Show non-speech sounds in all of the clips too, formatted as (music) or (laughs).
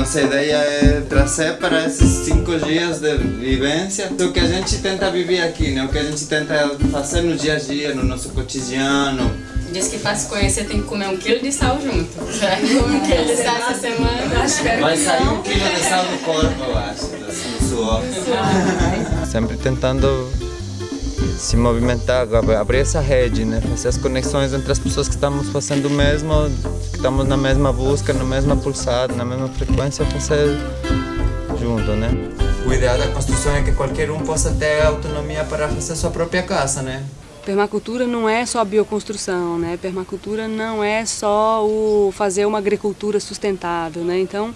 Nossa ideia é trazer para esses cinco dias de vivência o que a gente tenta viver aqui, né? O que a gente tenta fazer no dia a dia, no nosso cotidiano. Diz que para se conhecer tem que comer um quilo de sal junto. Já come um quilo de sal essa semana. Acho que Vai sair um quilo de sal do corpo, eu acho, assim, do suor. (laughs) Sempre tentando se movimentar, abrir essa rede, né? fazer as conexões entre as pessoas que estamos fazendo o mesmo, que estamos na mesma busca, na mesma pulsada, na mesma frequência, fazer junto, né? O ideal da construção é que qualquer um possa ter autonomia para fazer sua própria casa, né? Permacultura não é só bioconstrução, né? Permacultura não é só o fazer uma agricultura sustentável, né? Então,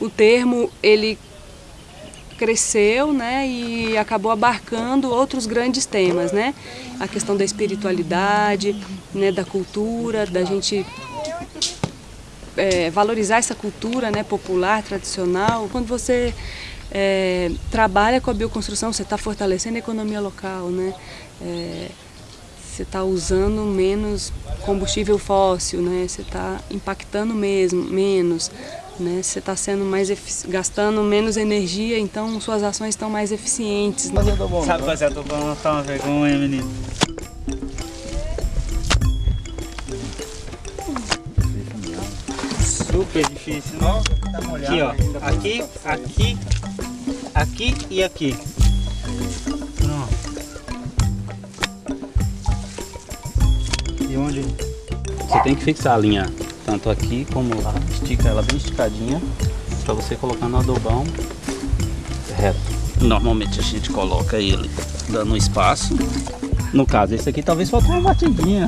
o termo ele cresceu né, e acabou abarcando outros grandes temas, né? A questão da espiritualidade, né, da cultura, da gente é, valorizar essa cultura né, popular, tradicional. Quando você é, trabalha com a bioconstrução, você está fortalecendo a economia local, né? É, você está usando menos combustível fóssil, né? Você está impactando mesmo, menos, né? Você está sendo mais gastando menos energia, então suas ações estão mais eficientes. Né? Sabe fazer adobão, não tá uma vergonha, menino. Super difícil, né? Aqui, ó. Aqui, aqui, aqui e aqui. E onde? Você tem que fixar a linha tanto aqui como lá, estica ela bem esticadinha para você colocar no adobão reto. Normalmente a gente coloca ele dando espaço. No caso, esse aqui talvez falte uma batidinha,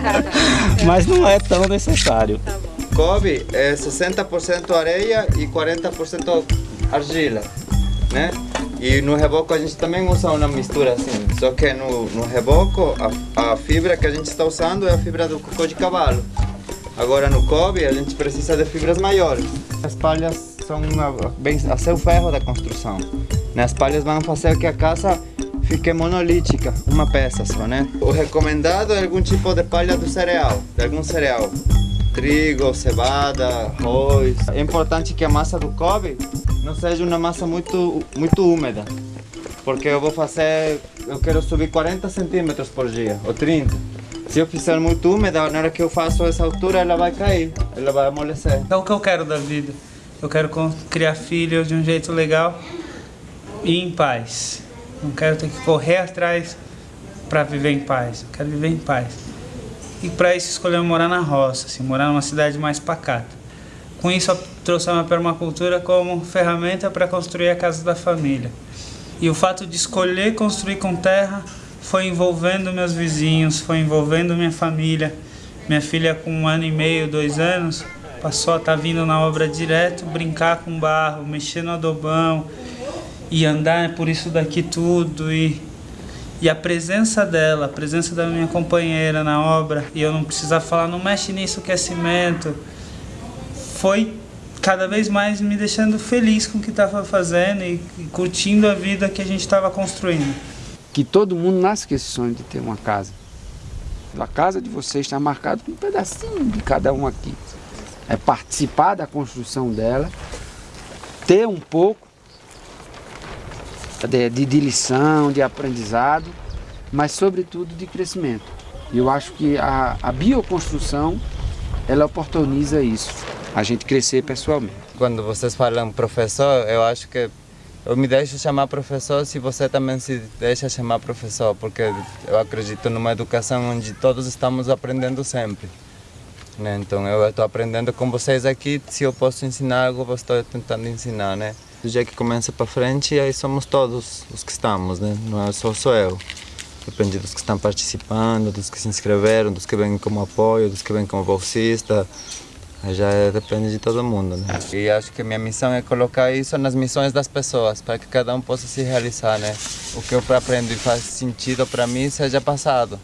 (laughs) mas não é tão necessário. Tá Kobe é 60% areia e 40% argila, né? E no reboco a gente também usa uma mistura assim, só que no, no reboco a, a fibra que a gente está usando é a fibra do cocô de cavalo. Agora no Kobe a gente precisa de fibras maiores. As palhas são a, bem, a seu ferro da construção. As palhas vão fazer que a casa fique monolítica, uma peça só, né? O recomendado é algum tipo de palha do cereal, de algum cereal. Trigo, cevada, arroz. É importante que a massa do Kobe não seja uma massa muito, muito úmida. Porque eu vou fazer, eu quero subir 40 centímetros por dia, ou 30. Se eu fizer muito úmida, na hora que eu faço essa altura, ela vai cair, ela vai amolecer. É o que eu quero da vida. Eu quero criar filhos de um jeito legal e em paz. Não quero ter que correr atrás para viver em paz. Eu quero viver em paz. E para isso escolher morar na roça, assim, morar numa cidade mais pacata. Com isso, eu trouxe a permacultura como ferramenta para construir a casa da família. E o fato de escolher construir com terra foi envolvendo meus vizinhos, foi envolvendo minha família. Minha filha com um ano e meio, dois anos, passou a estar tá vindo na obra direto, brincar com barro, mexer no adobão e andar por isso daqui tudo. E, e a presença dela, a presença da minha companheira na obra, e eu não precisar falar, não mexe nisso que é cimento, foi cada vez mais me deixando feliz com o que estava fazendo e curtindo a vida que a gente estava construindo. Que todo mundo nasce com esse sonho de ter uma casa. A casa de vocês está marcada com um pedacinho de cada um aqui. É participar da construção dela, ter um pouco de, de, de lição, de aprendizado, mas sobretudo de crescimento. Eu acho que a, a bioconstrução, ela oportuniza isso a gente crescer pessoalmente. Quando vocês falam professor, eu acho que eu me deixo chamar professor se você também se deixa chamar professor, porque eu acredito numa educação onde todos estamos aprendendo sempre. Né? Então eu estou aprendendo com vocês aqui, se eu posso ensinar algo, eu estou tentando ensinar, né? Do dia que começa para frente, aí somos todos os que estamos, né? Não é só sou eu. Depende dos que estão participando, dos que se inscreveram, dos que vêm como apoio, dos que vêm como bolsista, já depende de todo mundo, né? E acho que minha missão é colocar isso nas missões das pessoas, para que cada um possa se realizar, né? O que eu aprendo e faz sentido para mim seja passado.